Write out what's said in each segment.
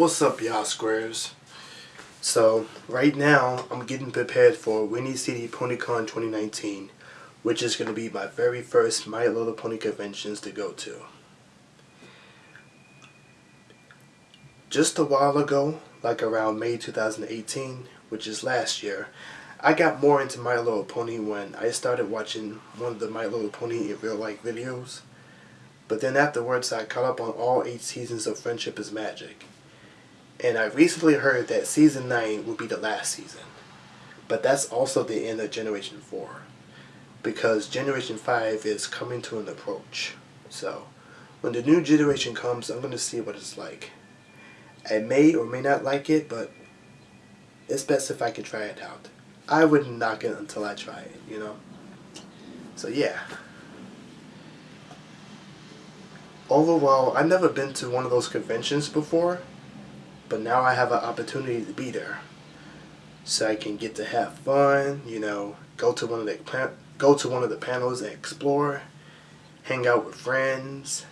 What's up y'all squares? So right now I'm getting prepared for Windy City PonyCon 2019 which is going to be my very first My Little Pony conventions to go to. Just a while ago, like around May 2018, which is last year, I got more into My Little Pony when I started watching one of the My Little Pony in real life videos. But then afterwards I caught up on all 8 seasons of Friendship is Magic. And I recently heard that Season 9 will be the last season. But that's also the end of Generation 4. Because Generation 5 is coming to an approach. So, when the new generation comes, I'm going to see what it's like. I may or may not like it, but it's best if I can try it out. I wouldn't knock it until I try it, you know? So yeah. Overall, I've never been to one of those conventions before, but now I have an opportunity to be there. So I can get to have fun, you know, go to one of the go to one of the panels and explore, hang out with friends,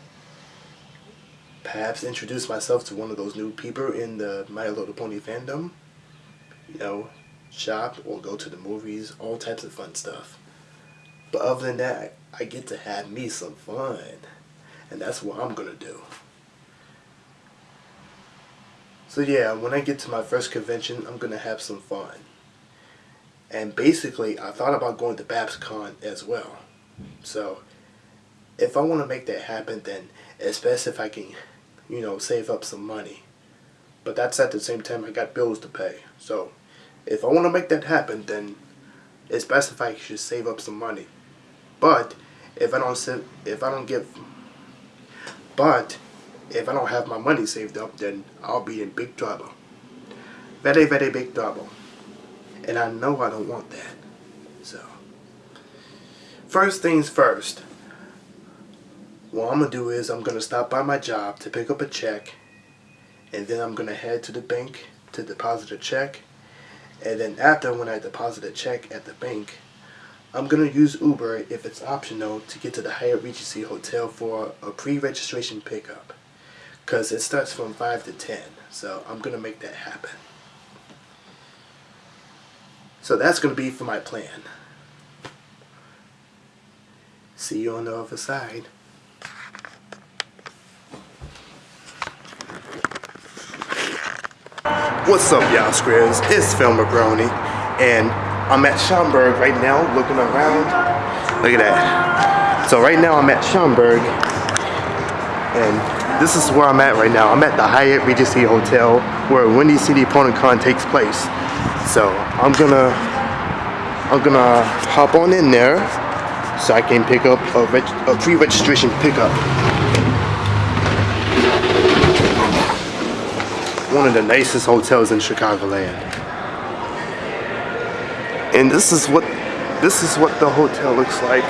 perhaps introduce myself to one of those new people in the My Little Pony fandom, you know, shop or go to the movies, all types of fun stuff. But other than that, I get to have me some fun. And that's what I'm going to do. So yeah, when I get to my first convention, I'm going to have some fun. And basically, I thought about going to BabsCon as well. So, if I want to make that happen, then it's best if I can, you know, save up some money. But that's at the same time I got bills to pay. So, if I want to make that happen, then it's best if I should save up some money. But if I don't if I don't give, but if I don't have my money saved up, then I'll be in big trouble. Very, very big trouble. And I know I don't want that. So, first things first. What I'm going to do is I'm going to stop by my job to pick up a check. And then I'm going to head to the bank to deposit a check. And then after when I deposit a check at the bank, I'm going to use Uber if it's optional to get to the Hyatt Regency Hotel for a pre-registration pickup. Because it starts from 5 to 10. So I'm to make that happen. So that's to be for my plan. See you on the other side. What's up y'all squares? It's Philma Brony and I'm at Schaumburg right now looking around. Look at that. So right now I'm at Schaumburg and this is where I'm at right now. I'm at the Hyatt Regency Hotel where Windy City PonyCon takes place. So I'm gonna I'm gonna hop on in there so I can pick up a, a pre-registration pickup. One of the nicest hotels in Chicagoland. And this is what this is what the hotel looks like.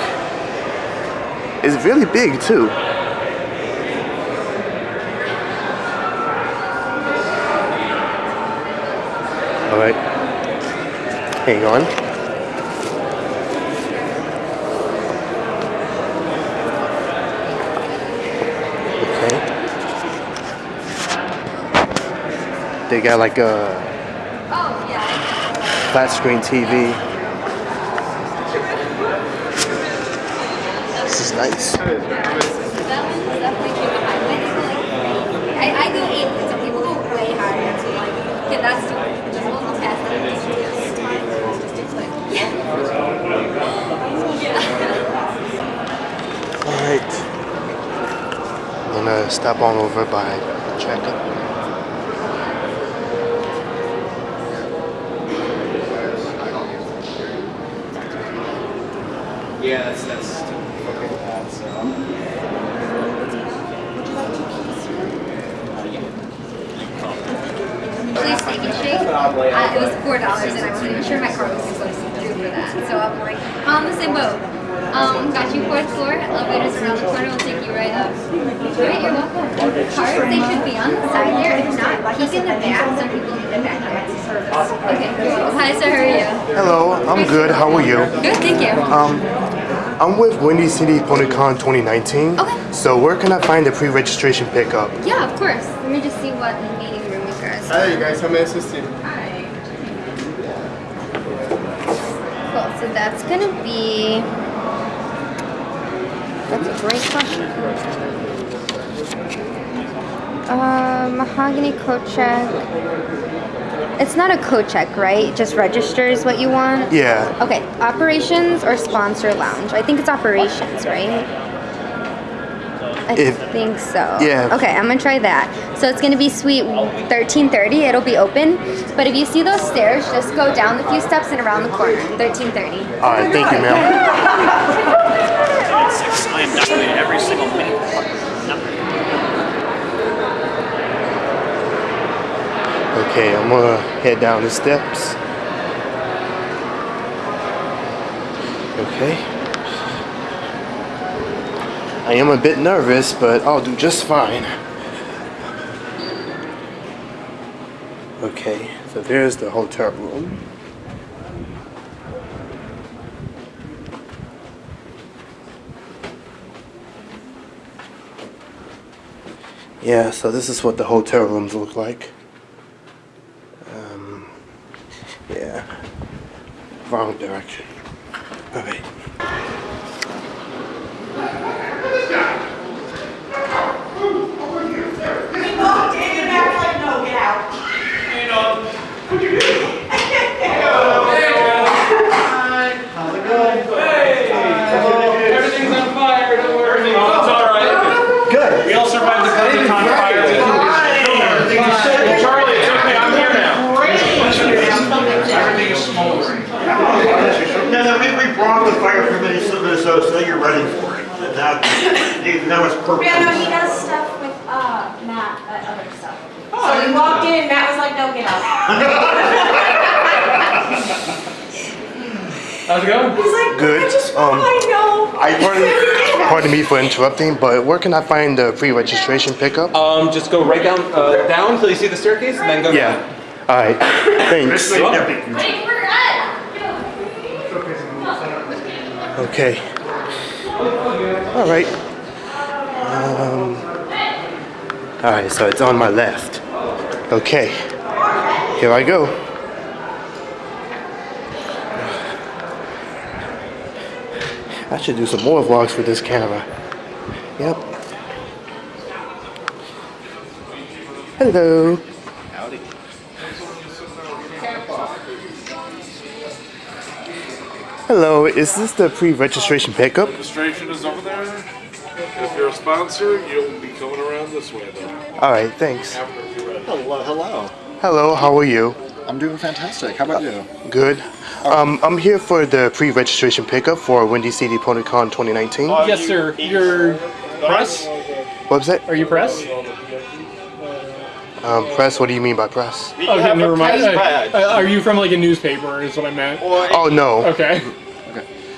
It's really big too. Alright. Hang on. Okay. They got like a flat screen TV. This is nice. I, some people go way higher too much. Just a little past Alright. I'm gonna stop on over by checkout. Yeah, that's that's okay with that. So. Please steak and shake. Uh, it was four dollars, and I wasn't even sure my card was supposed to do for that. So I'm like, I'm on the same boat. Um, got you fourth floor. Elevators around the corner will take you right up. Great, you're welcome. Cards, they should be on the side there. If not, peek in the back. Some people need the back Okay. Hi, sir. How are you? Hello. I'm good. How are you? Good, thank you. Um, I'm with Windy City PonyCon 2019. Okay. So where can I find the pre-registration pickup? Yeah, of course. Let me just see what the meeting room you guys. Hi you guys, how may I assist you? Cool. So that's gonna be. That's a great question. Uh, mahogany coat check. It's not a coat check, right? It just registers what you want. Yeah. Okay, operations or sponsor lounge? I think it's operations, right? I If- think so. Yeah. Okay, I'm gonna try that. So it's gonna be suite 1330. It'll be open, but if you see those stairs, just go down a few steps and around the corner. 1330. All right, thank you, ma'am. I am definitely every single minute. Okay, I'm gonna head down the steps. Okay. I am a bit nervous, but I'll do just fine. Okay, so there's the hotel room. Yeah, so this is what the hotel rooms look like. Um, yeah. Wrong direction. Okay. Everything's on fire, don't worry. Oh, it's all right. Good. We all survived the Pentagon fire. Charlie, it's okay, I'm here now. Everything is smoldering. No, no, we, we brought the fire from Minnesota, so, so you're ready for it. And now, now it's perfect. Yeah, no, he does stuff with uh, Matt, uh, other stuff. So we walked in Matt was like, no, get out. How's it going? He's like, Good. I just Um, want to know. I pardon, pardon me for interrupting, but where can I find the pre-registration pickup? Um, just go right down, uh, down until you see the staircase and then go Yeah. All right. Thanks. Wait, no, big- Okay. All right. Um, all right, so it's on my left. Okay. Here I go. I should do some more vlogs with this camera. Yep. Hello. Hello, is this the pre-registration pickup? Registration is over there. If you're a sponsor, you'll be coming around this way though. All right, thanks. After you're ready. Hello, hello. Hello, how are you? I'm doing fantastic. How about you? Good. Um, I'm here for the pre-registration pickup for Windy City PonyCon 2019. Yes, sir. You're press? Website? Are you press? Um, press? What do you mean by press? Okay, never mind. Uh, uh, are you from like a newspaper? Is what I meant. Oh no, Okay.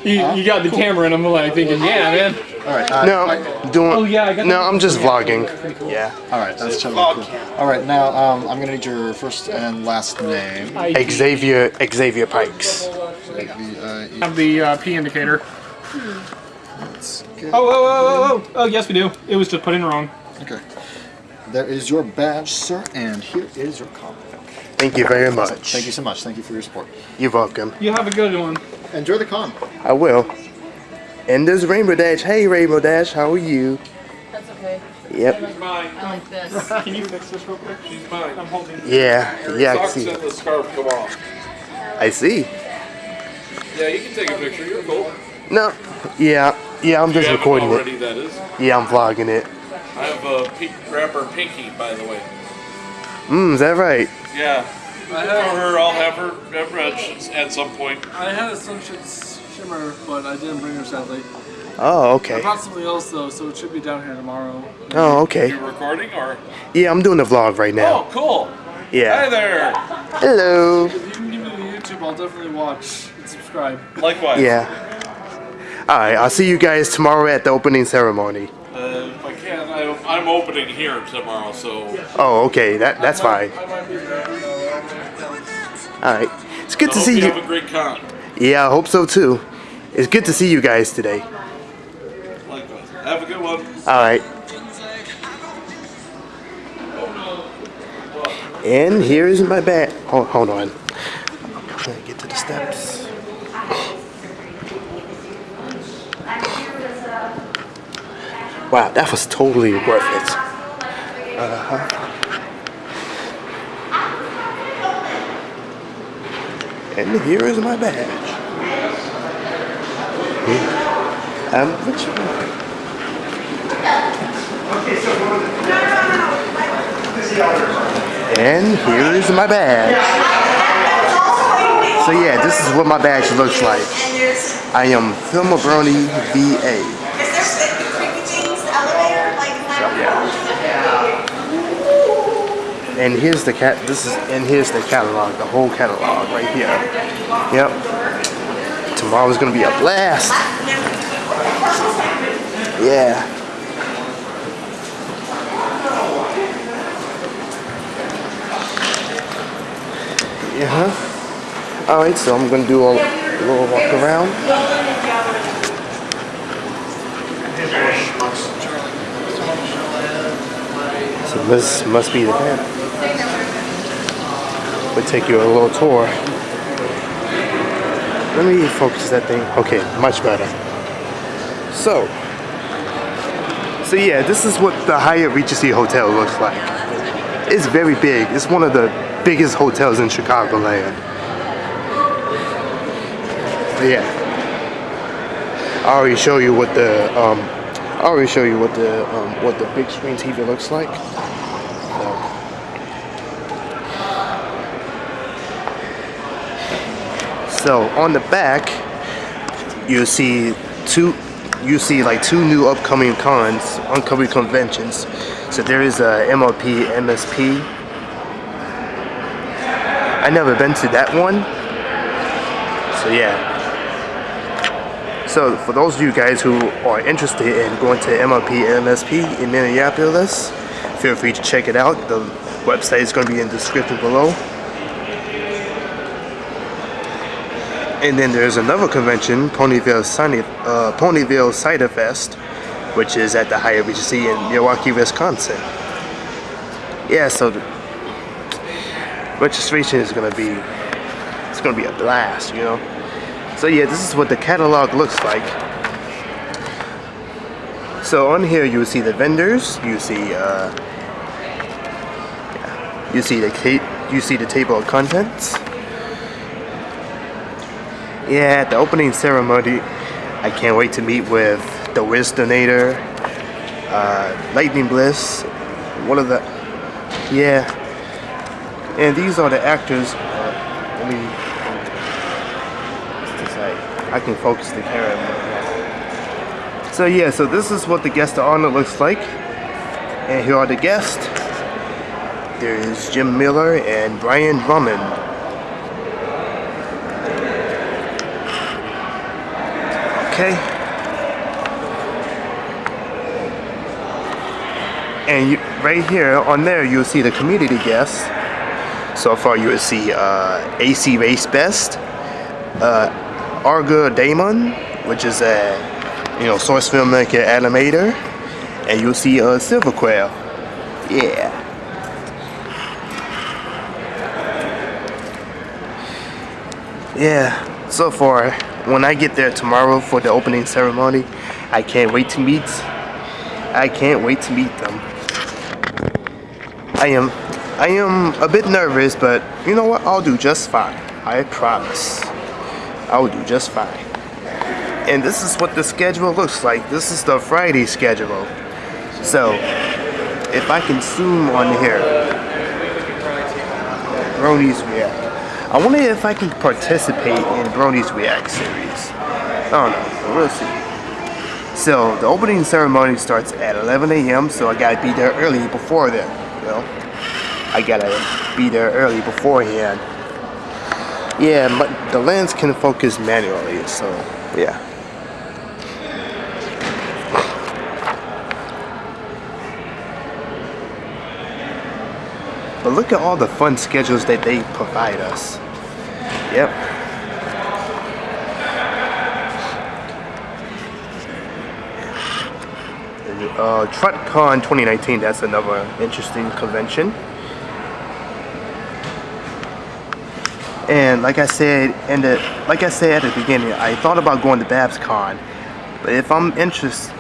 You, you got the camera, and I'm like thinking, yeah, man. All right. Uh, no, I- doing. Oh, yeah, I got No, that. I'm just vlogging. Cool. Yeah. all right, that's totally cool. All right, now um, I'm gonna need your first and last name. I Xavier Xavier Pikes. The, uh, have the uh, P indicator. let's get- Oh, oh, oh, oh, oh, yes, we do. It was just put in wrong. Okay. There is your badge, sir, and here is your comic. Thank you very much. Thank you so much. Thank you for your support. You're welcome. You have a good one. Enjoy the con. I will. And there's Rainbow Dash. Hey, Rainbow Dash, how are you? That's okay. Yep. Mine. I like this. Can you fix this real quick? She's mine. I'm holding. Yeah. Yeah, I Socks see. the scarf come off. I see. Yeah, you can take a picture. You're cool. No. Yeah. Yeah, I'm just haven't recording already, it. that is. Yeah, I'm vlogging it. I have a pink rapper Pinky, by the way. Mmm, is that right? Yeah. I For have, her, I'll have her at Red at some point. I had a sunshine shimmer, but I didn't bring her sadly. Oh, okay. I okay. brought something else though, so it should be down here tomorrow. Oh, okay. You recording or? Yeah, I'm doing the vlog right now. Oh, cool. Yeah. Hi there. Hello. If you can give me the YouTube, I'll definitely watch and subscribe. Likewise. Yeah. Alright, I'll see you guys tomorrow at the opening ceremony. Uh, if I can, I, I'm opening here tomorrow, so Oh, okay. That that's fine. Be. Alright. It's good I to see you have a great con. Yeah, I hope so too. It's good to see you guys today. Likewise. Have a good one. All right. And here is my bag. Hold, hold on. I'm trying to get to the steps. Wow, that was totally worth it. Uh-huh. And here is my badge. Um, which one? And here is my badge. So yeah, this is what my badge looks like. I am Philma Brony VA. And here's the cat. This is and here's the catalog, the whole catalog right here. Yep. Tomorrow's gonna be a blast. Yeah. Yeah. huh. All right, so I'm gonna do a little walk around. So this must be the. We'll take you a little tour. Let me focus that thing. Okay, much better. So, so yeah, this is what the Hyatt Regency Hotel looks like. It's very big. It's one of the biggest hotels in Chicagoland. Yeah. I already show you what the um, I already show you what the um, what the big screen TV looks like. So, so on the back, you see two you see like two new upcoming cons, upcoming conventions. So there is a MLP MSP. I never been to that one. So yeah. So for those of you guys who are interested in going to MLP MSP in Minneapolis, feel free to check it out. The website is going to be in the description below. And then there's another convention, Ponyville, Sunny, uh, Ponyville Cider Fest, which is at the Hyatt Regency in Milwaukee, Wisconsin. Yeah, so registration is gonna be, it's gonna be a blast, you know. So yeah, this is what the catalog looks like. So on here you see the vendors, you see, uh, you see the you see the table of contents. Yeah, at the opening ceremony, I can't wait to meet with the Wiz Donator, uh, Lightning Bliss, one of the, yeah. And these are the actors. Uh, let me, like? I can focus the camera. So yeah, so this is what the guest of honor looks like. And here are the guests. There is Jim Miller and Brian Drummond. Okay. And you, right here on there, you'll see the community guests. So far, you will see uh, AC Race Best, uh, Argodaemon, which is a you know source filmmaker animator, and you'll see uh, Silver Quail. Yeah. Yeah. So far, when I get there tomorrow for the opening ceremony, I can't wait to meet. I can't wait to meet them. I am, I am a bit nervous, but you know what? I'll do just fine. I promise. I'll do just fine. And this is what the schedule looks like. This is the Friday schedule. So, if I can zoom on here, Bronies React. I wonder if I can participate in Bronies React series. I don't know. We'll see. So the opening ceremony starts at 11 a.m. So I gotta be there early before then. Know, I gotta be there early beforehand. Yeah, but the lens can focus manually. So yeah. But look at all the fun schedules that they provide us. Yep. Uh, TrotCon 2019, that's another interesting convention. And like I said, and like I said at the beginning, I thought about going to BabsCon, but if I'm interested,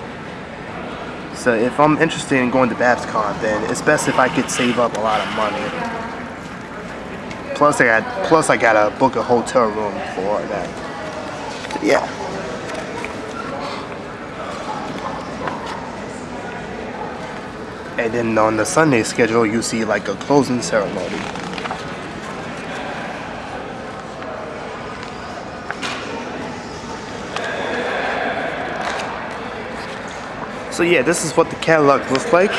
so if I'm interested in going to BabsCon, then it's best if I could save up a lot of money. Plus, I got plus I gotta book a hotel room for that. Yeah. And then on the Sunday schedule, you see like a closing ceremony. So yeah, this is what the catalog looks like.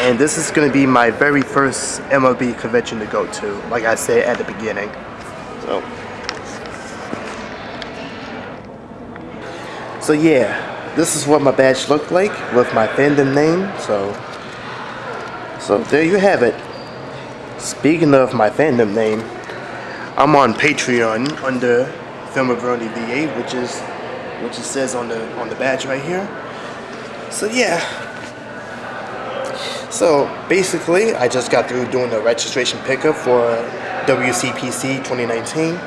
And this is going to be my very first MLP convention to go to, like I said at the beginning. So, so yeah, this is what my badge looked like with my fandom name. So, so there you have it. Speaking of my fandom name, I'm on Patreon under Philma Brony VA, which is which it says on the on the badge right here. So yeah. So basically, I just got through doing the registration pickup for WCPC 2019.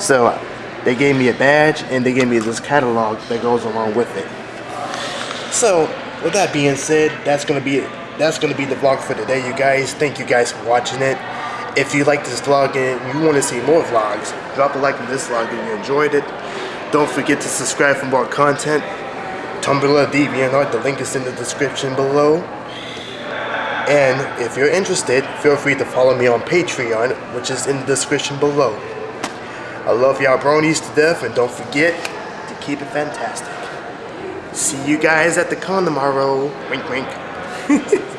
So they gave me a badge and they gave me this catalog that goes along with it. So with that being said, that's gonna be it. that's gonna be the vlog for today, you guys. Thank you guys for watching it. If you like this vlog and you want to see more vlogs, drop a like on this vlog if you enjoyed it. Don't forget to subscribe for more content. Tumblr, DeviantArt, the link is in the description below. And if you're interested, feel free to follow me on Patreon, which is in the description below. I love y'all bronies to death, and don't forget to keep it fantastic. See you guys at the con tomorrow. Wink, wink.